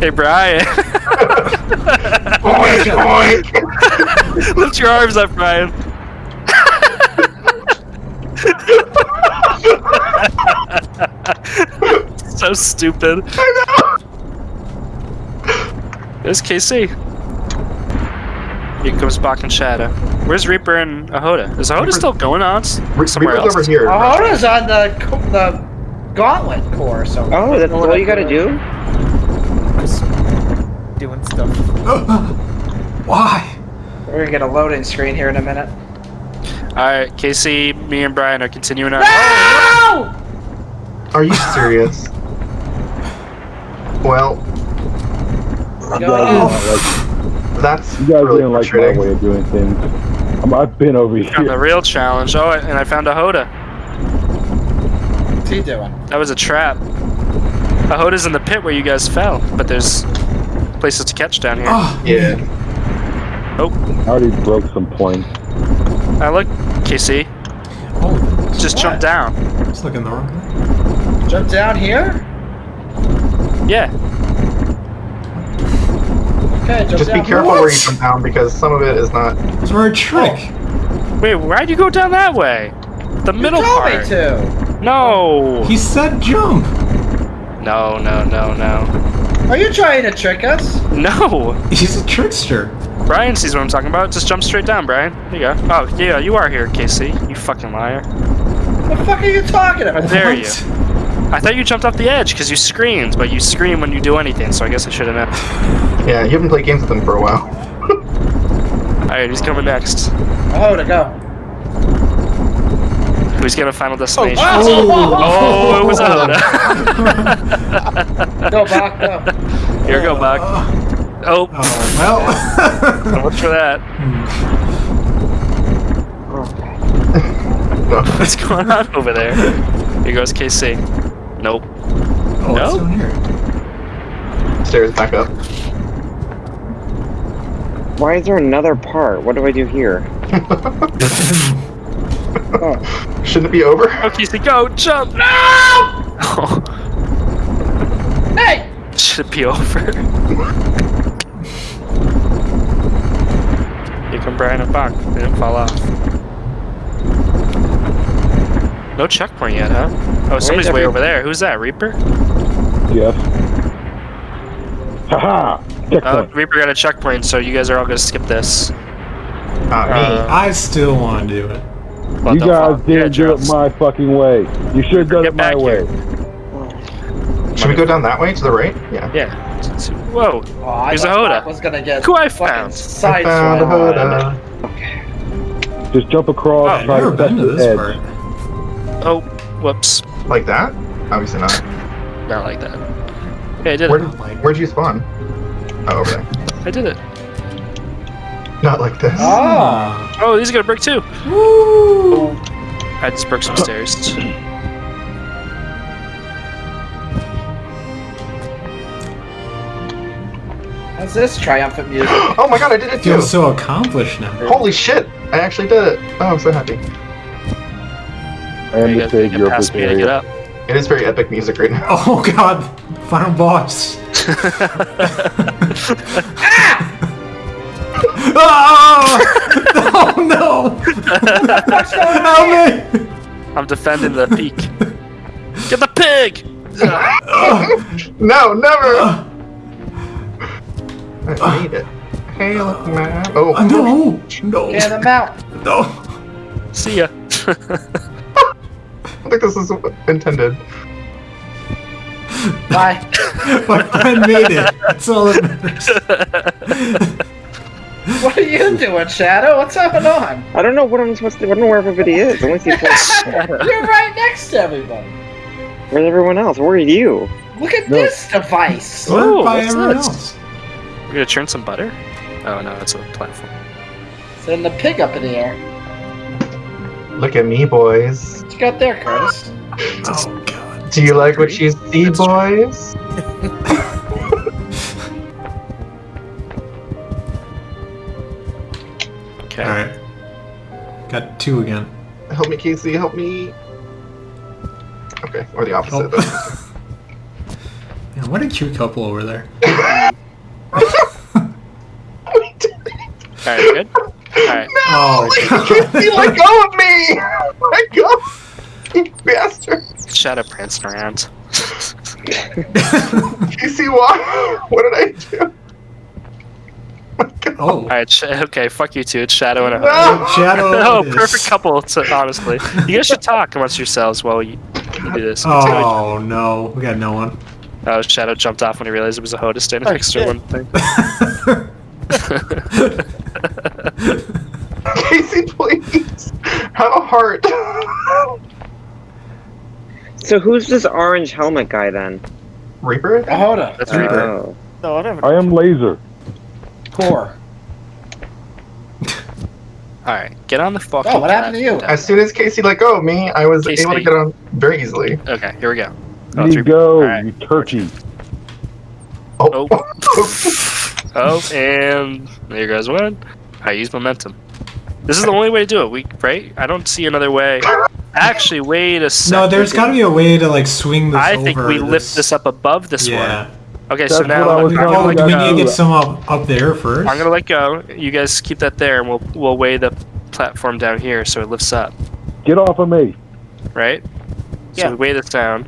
Hey, Brian. Oink, oink. Lift your arms up, Brian. so stupid. I know. There's KC. Here comes Bach and Shadow. Where's Reaper and Ahoda? Is Ahoda Reaper- still going on s- somewhere Reaper's else? over here. Ahoda's on the the gauntlet core, so. Oh, that's all you gotta do? Just doing stuff. Why? We're gonna get a loading screen here in a minute. Alright, Casey, me and Brian are continuing our. No! Are you serious? well, You Go guys, ahead. didn't like, that's you guys really didn't like my way of doing things. I'm, I've been over here. Found the real challenge. Oh, and I found Ahoda. What's he doing? That was a trap. Ahoda's in the pit where you guys fell, but there's places to catch down here. Oh, Yeah. I already broke some points. Ah, look, KC, oh, just jump down. it's looking the wrong way. Jump down here? Yeah. Okay, jump Just down. be careful What? where you jump down because some of it is not. It's a trick. Wait, why'd you go down that way? The You middle told part. me to. No. He said jump. No, no, no, no. Are you trying to trick us? No. He's a trickster. Brian sees what I'm talking about. Just jump straight down, Brian. There you go. Oh, yeah, you are here, KC. You fucking liar. What the fuck are you talking How about? There you? What? I thought you jumped off the edge because you screamed, but you scream when you do anything, so I guess I should have known. Yeah, you haven't played games with him for a while. Alright, who's coming next? Oh, to go. Who's got a final oh, destination? Oh, Oh, it was oh. Ahoda. Go back, go. Here go, back. Uh, oh, Oh, well. watch for that. Hmm. What's going on over there? Here goes KC. Nope. oh, No? down? Stairs back up. Why is there another part? What do I do here? Shouldn't it be over? Okay, KC, go! Jump! No! Oh, Hey! should be over. you can Brian and back. They didn't fall off. No checkpoint yet, huh? Oh, somebody's way over there. Who's that? Reaper? Yes. Haha! Uh, Reaper got a checkpoint, so you guys are all gonna skip this. Not me. Uh, I still want to do it. Well, you guys fall. didn't Yeah, do it my fucking way. You should have done Get it my way. here. Should we go down that way to the right? Yeah. Yeah. Whoa. Oh, I Here's thought Ahoda. Buck was gonna get Who I fucking found. I found a sideswiped. Hoda. Just jump across, Oh, I've try never to touch been to this edge. part. Oh, whoops. Like that? Obviously not. Not like that. Okay, I did Where it. did, where'd you spawn? Oh, over there. I did it. Not like this. Oh! Oh, these are gonna break too. Woo! I just broke some stairs. How's this triumphant music? Oh my god, I did it too! feel so accomplished now. Holy shit! I actually did it! Oh, I'm so happy. I am you the guys savior of past this me to get area. up. It is very epic music right now. Oh god, final boss. Ah! Oh, oh no! Help me! I'm defending the peak. Get the pig! No, never! I made it. Hey, look, man. Oh, Uh, no! No! Get him out. No! See ya. I think this is intended. Bye. My friend made it. That's all that matters. What are you doing, Shadow? What's going on? I don't know what I'm supposed to. I don't know where everybody is. I only see like, You're right next to everybody. where's everyone else? Where are you? Look at No. this device. Oh, by what's everyone this? else? We're gonna churn some butter? Oh no, it's a platform. Send the pig up in the air. Look at me, boys. What you got there, Curtis? Oh god. Do you like what you see, That's boys? Okay. Alright. Got two again. Help me, Casey, help me. Okay, or the opposite. Oh. Yeah, what a cute couple over there. Alright, good? Alright. Oh, Casey, let go of me! Let go! You bastard! Shadow prancing around. Casey, why? What did I do? Oh. Alright, okay, fuck you two. It's Shadow and a No! Shadow. Oh, perfect couple, to, honestly. You guys should talk amongst yourselves while you, you do this. Oh no, we got no one. Oh, Shadow jumped off when he realized it was a Hoda standing Oh, next to shit. one thing. Casey, please! Have a heart! So who's this orange helmet guy then? Reaper? Ahoda. That's Reaper. Oh. No, whatever. I am laser. Core. Alright, get on the fucking. Oh, what happened to you? platform. As soon as Casey let go of me, I was Casey. able to get on very easily. Okay, here we go. Oh, You three- go, Alright. you turkey. Oh. Oh, oh, and there guys one. I use momentum. This is the only way to do it. We right? I don't see another way. Actually, wait a second. No, there's got to be a way to like swing this I over. think we lift this up above this Yeah. one. Okay, That's so now I I'm gonna let we to need to get some up, up there first? I'm gonna let go. You guys keep that there, and we'll we'll weigh the platform down here so it lifts up. Get off of me. Right? So Yeah. we weigh this down.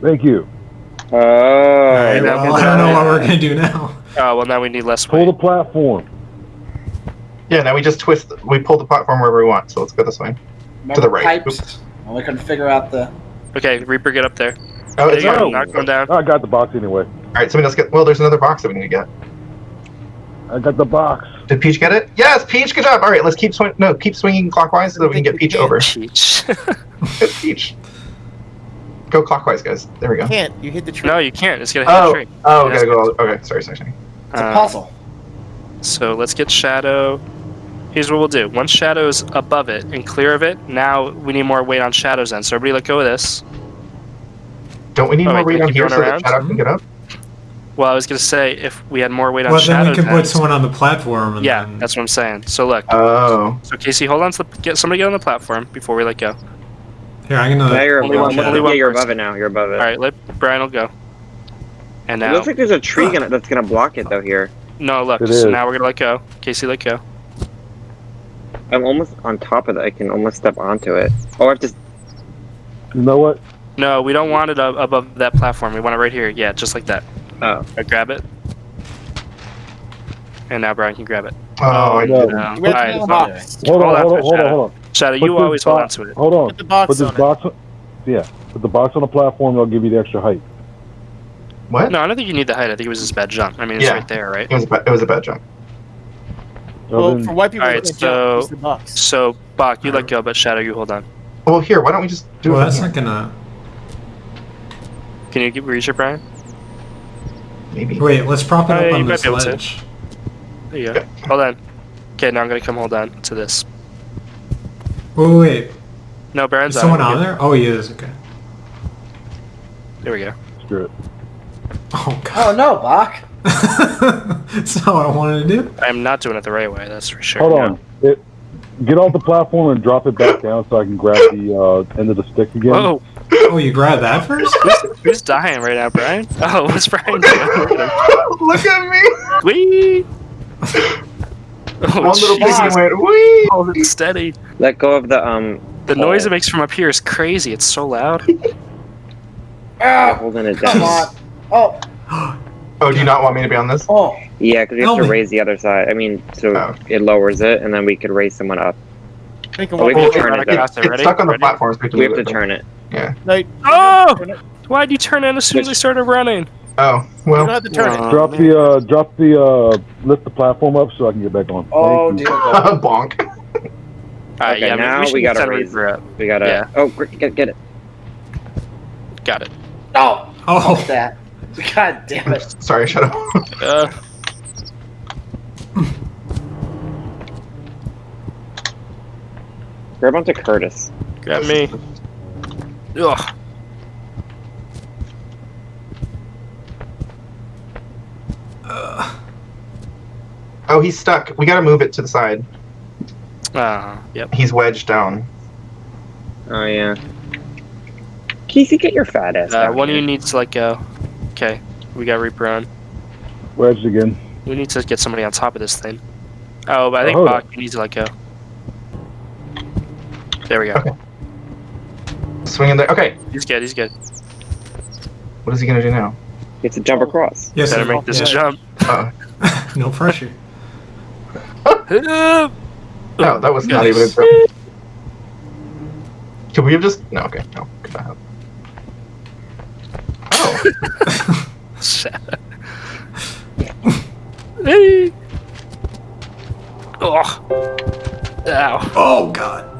Thank you. Oh. Alright, well, we'll I don't know what we're gonna do now. Oh well, now we need less Pull the platform. Yeah, now we just twist, we pull the platform wherever we want, so let's go this way. Remember the right. Pipes. Well, we couldn't figure out the. Okay, Reaper, get up there. Oh, There it's you go. Not going down. I got the box anyway. Alright, somebody else get, well, there's another box that we need to get. I got the box. Did Peach get it? Yes, Peach, good job! Alright, let's keep swing, no, keep swinging clockwise so that we can get Peach over. Peach. Good Peach. Go clockwise, guys. There we go. You Can't. You hit the tree. no, you can't. It's gonna hit Oh, a tree. oh, Yes. gotta go, okay, sorry, sorry, sorry. It's a Uh, puzzle. So let's get Shadow. Here's what we'll do. Once Shadow's above it and clear of it, now we need more weight on Shadow's end. So everybody let go of this. Don't we need Oh, more wait, weight on here keep so going that around? Shadow can get up? Well, I was gonna say if we had more weight on Well, then we can put someone on the platform. And Yeah, then... that's what I'm saying. So look. Oh. So Casey, hold on to the, get somebody get on the platform before we let go. Here, I'm Now gonna. you're, Only one- yeah, only one you're above it now. You're above it. All right, let Brian will go. And now. It looks like there's a tree gonna, that's gonna block it though here. no, look. It So is. now we're gonna let go. Casey, let go. I'm almost on top of it. I can almost step onto it. Oh, I have to. You know what? No, we don't want it above that platform. We want it right here. Yeah, just like that. Oh. I grab it. And now Brian can grab it. Oh, oh I no. did. No. Where's Alright, the so- box? Hold Hold on, on hold on, hold on, Shadow. hold on. Shadow, you this always hold on to it. Hold on. Put the box Put this on it. box. on- Yeah. Put the box on the platform. I'll give you the extra height. What? No, I don't think you need the height. I think it was just a bad jump. I mean, it's Yeah. right there, right? It was a bad, it was a bad jump. So Well, then- for white people, Alright, they so- use the box. So, Bach, you let go, but Shadow, you hold on. Well, here, why don't we just do Well, it? that's from not gonna. Can you get, reach it, Brian? Here? Maybe. Wait, let's prop it up yeah, on this be able ledge. There you go. Hold on. Okay, now I'm gonna come hold on to this. Wait, wait, wait. No, Brian's Is someone on. on there? Oh, he is. Okay. There we go. Screw it. Oh god. Oh no, Bach. That's not what I wanted to do. I'm not doing it the right way, that's for sure. Hold No. on. It, get off the platform and drop it back down so I can grab the uh, end of the stick again. Whoa, Oh, you grabbed that first? who's, who's dying right now, Brian? Oh, what's Brian doing? Look at me! Whee! Oh, One little Jesus. piggy went, wee! Hold it steady. Let go of the um. The noise Oh. it makes from up here is crazy. It's so loud. Ah, Holding it come on. Oh, Oh, do you not want me to be on this? oh. Yeah, because we have Help to me. raise the other side. I mean, so Oh. it lowers it, and then we could raise someone up. Think of Oh, we what- can turn it Okay, down. Across it, It's ready? stuck on the Ready? platform. So we have to, We have to it. turn it. No, you Oh! don't turn it. Why'd you turn in as soon as I started running? Oh, You don't well. have to turn it. Oh, Drop man. the uh, drop the uh, lift the platform up so I can get back on. Oh, Thank dear bonk. Alright, Okay, yeah, now we, we gotta set raise- Reaper up. We gotta. Yeah. Oh, get get it. Got it. No. Oh, Fuck that. God damn it. Sorry, Shadow. Uh, Grab onto Curtis. grab me. Ugh. Oh, he's stuck. We gotta move it to the side. Uh, yep. He's wedged down. Oh yeah. Casey, get your fat ass. Uh, down one of you needs to let go. Okay, we got Reaper on. Wedged again. We need to get somebody on top of this thing. Oh, but I think Oh. Bach, you need to let go. There we go. Okay. Swing in there. Okay, He's good. He's good. what is he gonna do now? You have to jump across. Yes, Better make this Yeah. jump. Uh, No pressure. no, that was not even a throw. Could we have just? No, okay, no. Could not have. Oh, Hey. Oh. Ow. Oh god.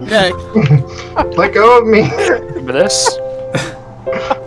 Neck. Let go of me. Remember this?